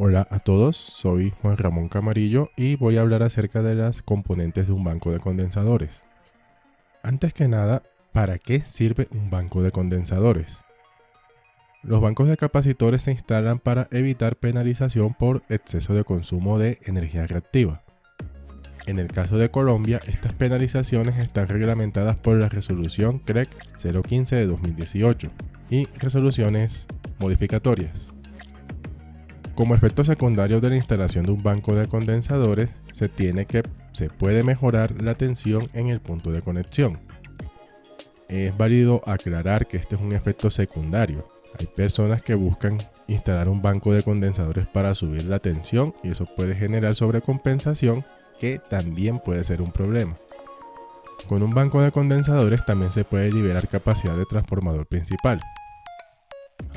Hola a todos, soy Juan Ramón Camarillo y voy a hablar acerca de las componentes de un banco de condensadores. Antes que nada, ¿para qué sirve un banco de condensadores? Los bancos de capacitores se instalan para evitar penalización por exceso de consumo de energía reactiva. En el caso de Colombia, estas penalizaciones están reglamentadas por la resolución CREC 015 de 2018 y resoluciones modificatorias. Como efecto secundario de la instalación de un banco de condensadores, se tiene que se puede mejorar la tensión en el punto de conexión. Es válido aclarar que este es un efecto secundario. Hay personas que buscan instalar un banco de condensadores para subir la tensión y eso puede generar sobrecompensación que también puede ser un problema. Con un banco de condensadores también se puede liberar capacidad de transformador principal.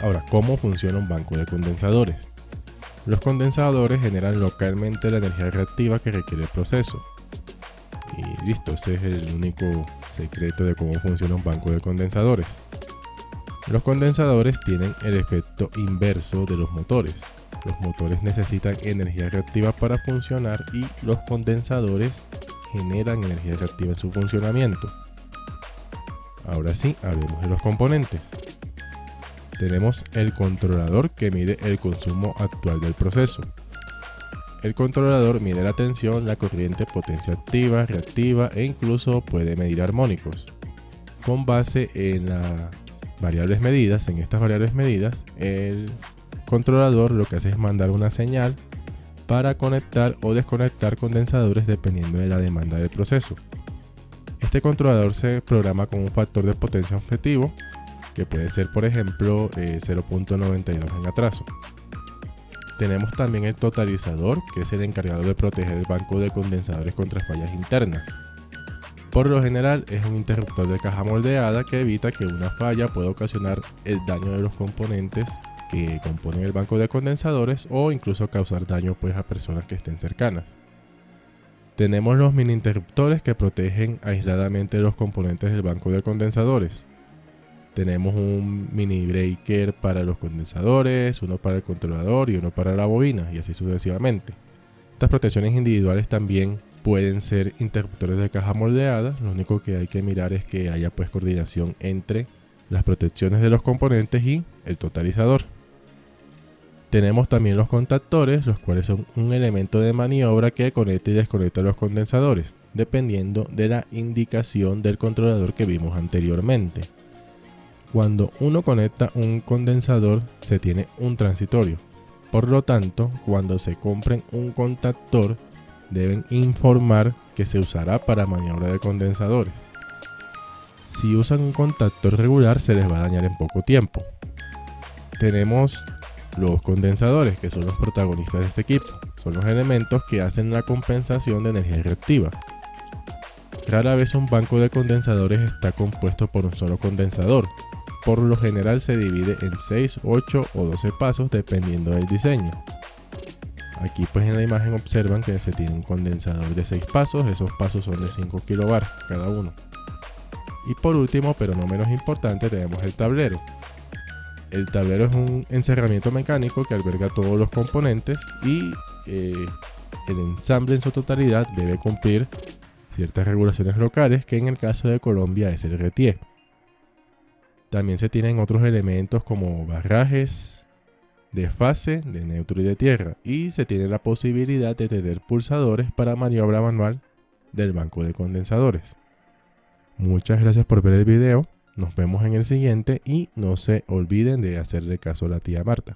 Ahora, ¿cómo funciona un banco de condensadores? Los condensadores generan localmente la energía reactiva que requiere el proceso. Y listo, ese es el único secreto de cómo funciona un banco de condensadores. Los condensadores tienen el efecto inverso de los motores. Los motores necesitan energía reactiva para funcionar y los condensadores generan energía reactiva en su funcionamiento. Ahora sí, hablemos de los componentes tenemos el controlador que mide el consumo actual del proceso. El controlador mide la tensión, la corriente, potencia activa, reactiva e incluso puede medir armónicos. Con base en las variables medidas, en estas variables medidas, el controlador lo que hace es mandar una señal para conectar o desconectar condensadores dependiendo de la demanda del proceso. Este controlador se programa con un factor de potencia objetivo que puede ser por ejemplo 0.92 eh, en atraso. Tenemos también el totalizador, que es el encargado de proteger el banco de condensadores contra fallas internas. Por lo general es un interruptor de caja moldeada que evita que una falla pueda ocasionar el daño de los componentes que componen el banco de condensadores o incluso causar daño pues a personas que estén cercanas. Tenemos los mini interruptores que protegen aisladamente los componentes del banco de condensadores. Tenemos un mini breaker para los condensadores, uno para el controlador y uno para la bobina y así sucesivamente. Estas protecciones individuales también pueden ser interruptores de caja moldeada, lo único que hay que mirar es que haya pues coordinación entre las protecciones de los componentes y el totalizador. Tenemos también los contactores, los cuales son un elemento de maniobra que conecta y desconecta los condensadores, dependiendo de la indicación del controlador que vimos anteriormente. Cuando uno conecta un condensador se tiene un transitorio. Por lo tanto, cuando se compren un contactor, deben informar que se usará para maniobra de condensadores. Si usan un contactor regular se les va a dañar en poco tiempo. Tenemos los condensadores, que son los protagonistas de este equipo. Son los elementos que hacen la compensación de energía reactiva. Rara vez un banco de condensadores está compuesto por un solo condensador, por lo general se divide en 6, 8 o 12 pasos dependiendo del diseño. Aquí pues en la imagen observan que se tiene un condensador de 6 pasos, esos pasos son de 5 kW cada uno. Y por último, pero no menos importante, tenemos el tablero. El tablero es un encerramiento mecánico que alberga todos los componentes y eh, el ensamble en su totalidad debe cumplir ciertas regulaciones locales que en el caso de Colombia es el RETIE. También se tienen otros elementos como barrajes de fase, de neutro y de tierra. Y se tiene la posibilidad de tener pulsadores para maniobra manual del banco de condensadores. Muchas gracias por ver el video. Nos vemos en el siguiente y no se olviden de hacerle caso a la tía Marta.